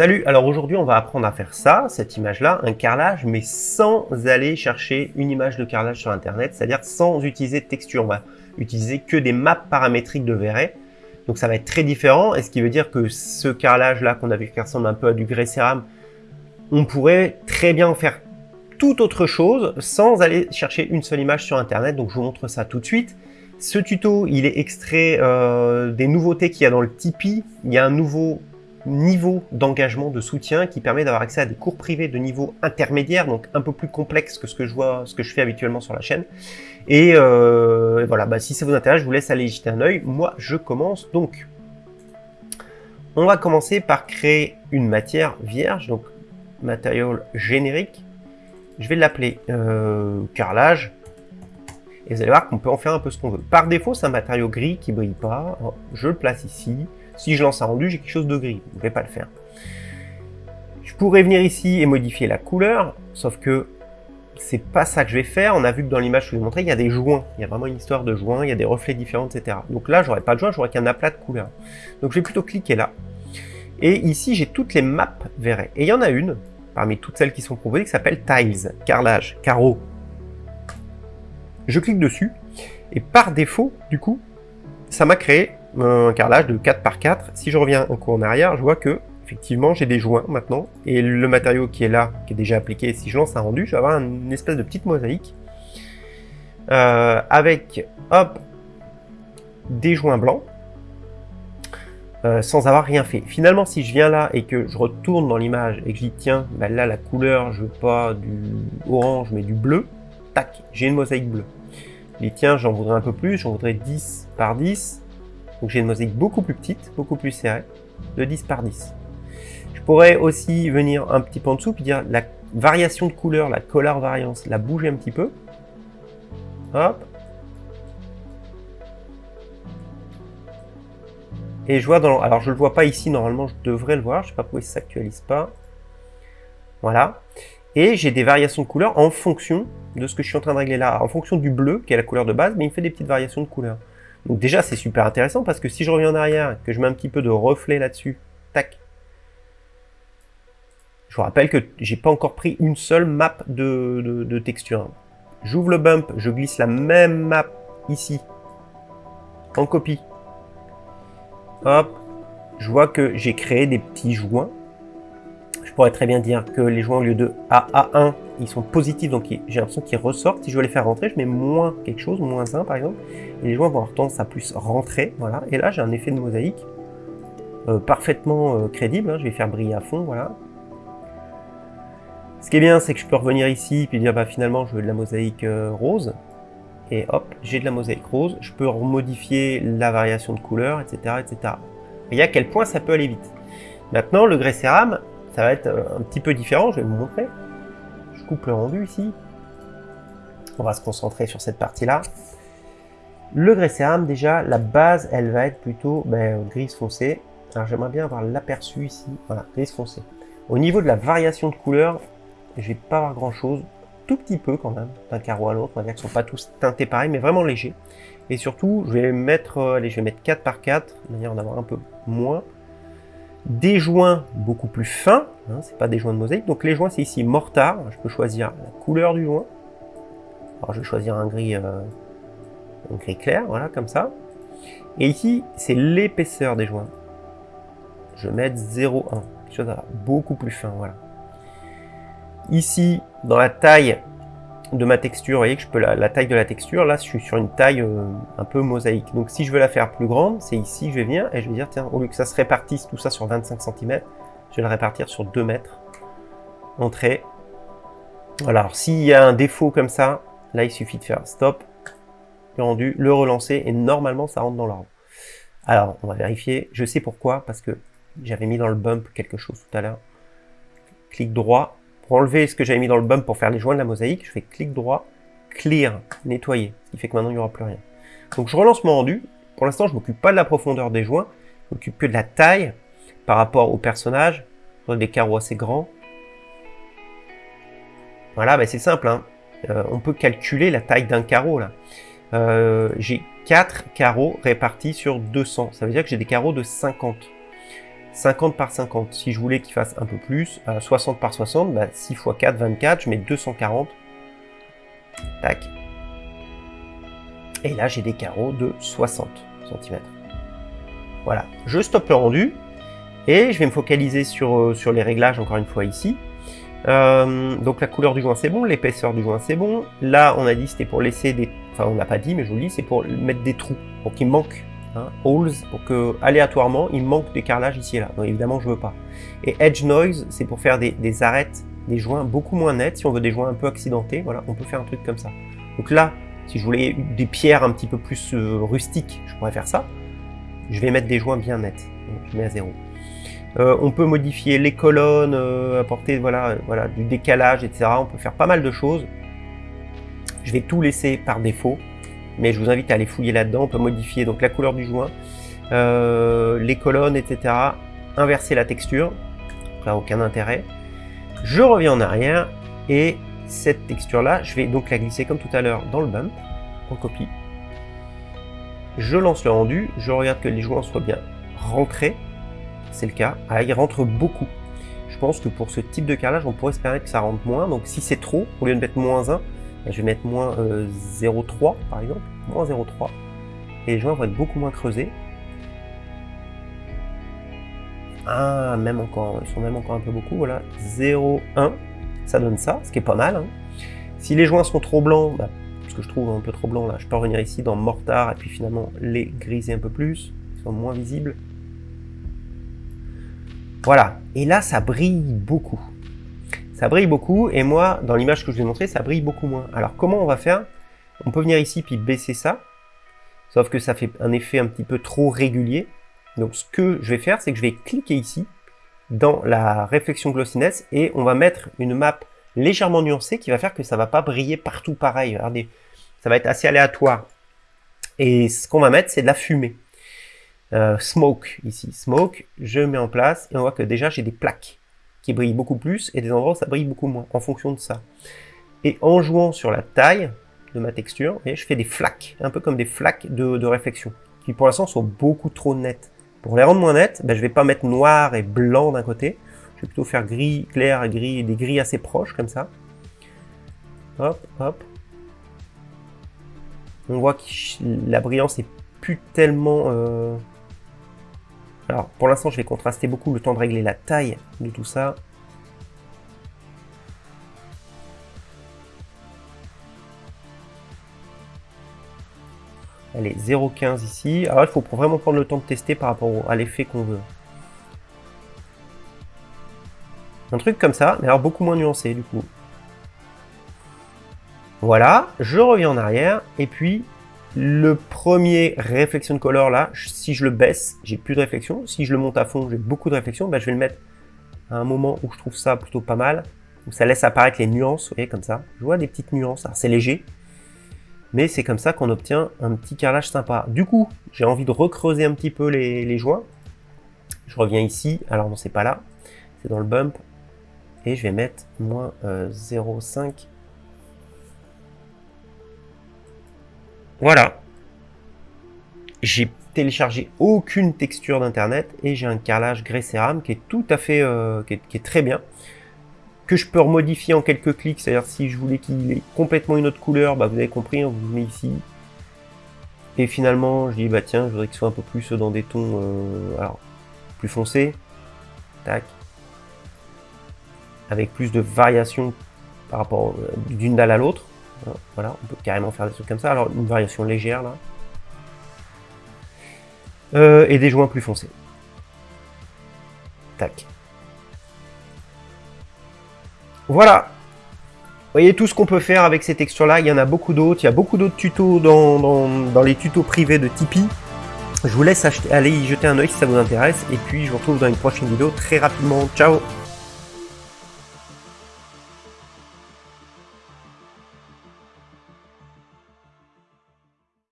Salut, alors aujourd'hui on va apprendre à faire ça, cette image-là, un carrelage, mais sans aller chercher une image de carrelage sur internet, c'est-à-dire sans utiliser de texture, on va utiliser que des maps paramétriques de Verret. Donc ça va être très différent, et ce qui veut dire que ce carrelage-là qu'on a vu qui ressemble un peu à du grès céram, on pourrait très bien en faire tout autre chose sans aller chercher une seule image sur internet, donc je vous montre ça tout de suite. Ce tuto, il est extrait euh, des nouveautés qu'il y a dans le Tipeee. Il y a un nouveau niveau d'engagement, de soutien qui permet d'avoir accès à des cours privés de niveau intermédiaire, donc un peu plus complexe que ce que je vois, ce que je fais habituellement sur la chaîne. Et, euh, voilà, bah, si ça vous intéresse, je vous laisse aller jeter un œil. Moi, je commence donc. On va commencer par créer une matière vierge, donc matériel générique. Je vais l'appeler euh, carrelage. Et vous allez voir qu'on peut en faire un peu ce qu'on veut. Par défaut, c'est un matériau gris qui brille pas. Je le place ici. Si je lance un rendu, j'ai quelque chose de gris. Je ne vais pas le faire. Je pourrais venir ici et modifier la couleur, sauf que c'est pas ça que je vais faire. On a vu que dans l'image que je vous ai montré, il y a des joints. Il y a vraiment une histoire de joints, il y a des reflets différents, etc. Donc là, j'aurais pas de joints, j'aurais qu'un aplat de couleurs. Donc je vais plutôt cliquer là. Et ici, j'ai toutes les maps verrées. Et il y en a une, parmi toutes celles qui sont proposées, qui s'appelle Tiles, carrelage, carreau. Je clique dessus, et par défaut, du coup, ça m'a créé un carrelage de 4 par 4. Si je reviens un coup en arrière, je vois que effectivement j'ai des joints maintenant, et le matériau qui est là, qui est déjà appliqué, si je lance un rendu, je vais avoir une espèce de petite mosaïque, euh, avec, hop, des joints blancs, euh, sans avoir rien fait. Finalement, si je viens là et que je retourne dans l'image et que je dis tiens, bah là la couleur, je veux pas du orange mais du bleu, tac, j'ai une mosaïque bleue. Les tiens, j'en voudrais un peu plus, j'en voudrais 10 par 10, donc j'ai une mosaïque beaucoup plus petite, beaucoup plus serrée, de 10 par 10. Je pourrais aussi venir un petit peu en dessous, puis dire la variation de couleur, la color variance, la bouger un petit peu. Hop. Et je vois dans... Alors je le vois pas ici, normalement je devrais le voir, je sais pas pourquoi il s'actualise pas. Voilà. Et j'ai des variations de couleur en fonction de ce que je suis en train de régler là, en fonction du bleu, qui est la couleur de base, mais il me fait des petites variations de couleur. Donc déjà, c'est super intéressant parce que si je reviens en arrière, que je mets un petit peu de reflet là-dessus, tac. Je vous rappelle que j'ai pas encore pris une seule map de, texture. J'ouvre le bump, je glisse la même map ici, en copie. Hop, je vois que j'ai créé des petits joints très bien dire que les joints au lieu de A à 1, ils sont positifs, donc j'ai l'impression qu'ils ressortent. Si je veux les faire rentrer, je mets moins quelque chose, moins 1 par exemple, et les joints vont avoir tendance à plus rentrer, voilà. Et là, j'ai un effet de mosaïque euh, parfaitement euh, crédible, hein. je vais faire briller à fond, voilà. Ce qui est bien, c'est que je peux revenir ici, puis dire, bah finalement, je veux de la mosaïque euh, rose, et hop, j'ai de la mosaïque rose, je peux modifier la variation de couleur, etc., etc. Et à quel point ça peut aller vite. Maintenant, le grès céram, ça va être euh, un petit peu différent, je vais vous montrer. Je coupe le rendu ici. On va se concentrer sur cette partie-là. Le grès céram, déjà, la base, elle va être plutôt ben, grise foncée. Alors j'aimerais bien avoir l'aperçu ici. Voilà, grise foncée. Au niveau de la variation de couleur, je vais pas avoir grand chose. Tout petit peu quand même, d'un carreau à l'autre. On va dire qu'ils sont pas tous teintés pareil, mais vraiment légers. Et surtout, je vais mettre, euh, allez, je vais mettre 4 par 4, de manière d'en avoir un peu moins des joints beaucoup plus fins, hein, c'est pas des joints de mosaïque, donc les joints c'est ici mortar, je peux choisir la couleur du joint, alors je vais choisir un gris, euh, un gris clair, voilà, comme ça, et ici c'est l'épaisseur des joints, je vais mettre 0,1, quelque chose beaucoup plus fin, voilà. Ici, dans la taille de ma texture, vous voyez que je peux la, taille de la texture, là je suis sur une taille euh, un peu mosaïque. Donc si je veux la faire plus grande, c'est ici je vais venir et je vais dire, tiens, au lieu que ça se répartisse tout ça sur 25 cm, je vais le répartir sur 2 mètres. Entrée. Voilà, alors s'il y a un défaut comme ça, là il suffit de faire stop, le rendu, le relancer et normalement ça rentre dans l'ordre. Alors on va vérifier, je sais pourquoi, parce que j'avais mis dans le bump quelque chose tout à l'heure. Clic droit, pour enlever ce que j'avais mis dans le bump pour faire les joints de la mosaïque, je fais clic droit, clear, nettoyer, ce qui fait que maintenant il n'y aura plus rien. Donc je relance mon rendu. Pour l'instant, je m'occupe pas de la profondeur des joints, je m'occupe que de la taille par rapport au personnage. Des carreaux assez grands. Voilà, ben c'est simple. Hein. Euh, on peut calculer la taille d'un carreau là. Euh, j'ai 4 carreaux répartis sur 200. Ça veut dire que j'ai des carreaux de 50. 50 par 50. Si je voulais qu'il fasse un peu plus, 60 par 60, 6 x 4, 24, je mets 240. Tac. Et là, j'ai des carreaux de 60 cm. Voilà, je stoppe le rendu. Et je vais me focaliser sur, euh, sur les réglages, encore une fois, ici. Euh, donc la couleur du joint c'est bon, l'épaisseur du joint c'est bon. Là on a dit c'était pour laisser des... Enfin on n'a pas dit mais je vous le dis, c'est pour mettre des trous, pour qu'il manque hein, holes, pour que aléatoirement il manque des carrelages ici et là. Donc évidemment je veux pas. Et edge noise c'est pour faire des, arêtes, des joints beaucoup moins nets. Si on veut des joints un peu accidentés, voilà, on peut faire un truc comme ça. Donc là, si je voulais des pierres un petit peu plus euh, rustiques, je pourrais faire ça. Je vais mettre des joints bien nets. Donc, je mets à zéro. Euh, on peut modifier les colonnes, euh, apporter voilà, voilà, du décalage, etc. On peut faire pas mal de choses. Je vais tout laisser par défaut, mais je vous invite à aller fouiller là-dedans. On peut modifier donc la couleur du joint, euh, les colonnes, etc. Inverser la texture, là aucun intérêt. Je reviens en arrière et cette texture-là, je vais donc la glisser comme tout à l'heure dans le bump, en copie. Je lance le rendu, je regarde que les joints soient bien rentrés c'est le cas. Ah, il rentre beaucoup. Je pense que pour ce type de carrelage, on pourrait espérer que ça rentre moins. Donc si c'est trop, au lieu de mettre moins 1, ben, je vais mettre moins 0,3 euh, par exemple. Moins 0,3. Et les joints vont être beaucoup moins creusés. Ah, même encore, ils sont même encore un peu beaucoup. Voilà, 0,1. Ça donne ça, ce qui est pas mal. Hein. Si les joints sont trop blancs, bah, parce que je trouve un peu trop blanc là, je peux revenir ici dans mortar et puis finalement les griser un peu plus, ils sont moins visibles. Voilà. Et là, ça brille beaucoup. Ça brille beaucoup, et moi, dans l'image que je vous ai montré, ça brille beaucoup moins. Alors, comment on va faire? On peut venir ici, puis baisser ça. Sauf que ça fait un effet un petit peu trop régulier. Donc, ce que je vais faire, c'est que je vais cliquer ici, dans la réflexion glossiness, et on va mettre une map légèrement nuancée qui va faire que ça va pas briller partout pareil. Regardez, ça va être assez aléatoire. Et ce qu'on va mettre, c'est de la fumée. Euh, smoke ici, smoke, je mets en place et on voit que déjà j'ai des plaques qui brillent beaucoup plus et des endroits où ça brille beaucoup moins en fonction de ça. Et en jouant sur la taille de ma texture, je fais des flaques, un peu comme des flaques de, réflexion, qui pour l'instant sont beaucoup trop nettes. Pour les rendre moins nettes, ben, je vais pas mettre noir et blanc d'un côté, je vais plutôt faire gris, clair et gris, des gris assez proches comme ça. Hop, hop. On voit que la brillance est plus tellement euh, alors, pour l'instant, je vais contraster beaucoup le temps de régler la taille de tout ça. Allez, 0,15 ici. Alors, il faut vraiment prendre le temps de tester par rapport à l'effet qu'on veut. Un truc comme ça, mais alors beaucoup moins nuancé du coup. Voilà, je reviens en arrière, et puis le premier réflexion color là, si je le baisse, j'ai plus de réflexion. Si je le monte à fond, j'ai beaucoup de réflexion. Ben, je vais le mettre à un moment où je trouve ça plutôt pas mal. Où ça laisse apparaître les nuances, vous comme ça. Je vois des petites nuances. Alors c'est léger, mais c'est comme ça qu'on obtient un petit carrelage sympa. Du coup, j'ai envie de recreuser un petit peu les, joints. Je reviens ici. Alors non, c'est pas là. C'est dans le bump. Et je vais mettre moins 0,5 Voilà. J'ai téléchargé aucune texture d'internet et j'ai un carrelage grès cérame qui est tout à fait, euh, qui, est, très bien. Que je peux remodifier en quelques clics, c'est-à-dire si je voulais qu'il ait complètement une autre couleur, bah vous avez compris, on vous met ici. Et finalement, je dis bah tiens, je voudrais qu'il soit un peu plus dans des tons, euh, alors plus foncés. Tac. Avec plus de variation par rapport euh, d'une dalle à l'autre. Voilà, on peut carrément faire des trucs comme ça. Alors, une variation légère, là. Euh, et des joints plus foncés. Tac. Voilà. Vous voyez tout ce qu'on peut faire avec ces textures-là. Il y en a beaucoup d'autres. Il y a beaucoup d'autres tutos dans, les tutos privés de Tipeee. Je vous laisse aller y jeter un oeil si ça vous intéresse. Et puis, je vous retrouve dans une prochaine vidéo très rapidement. Ciao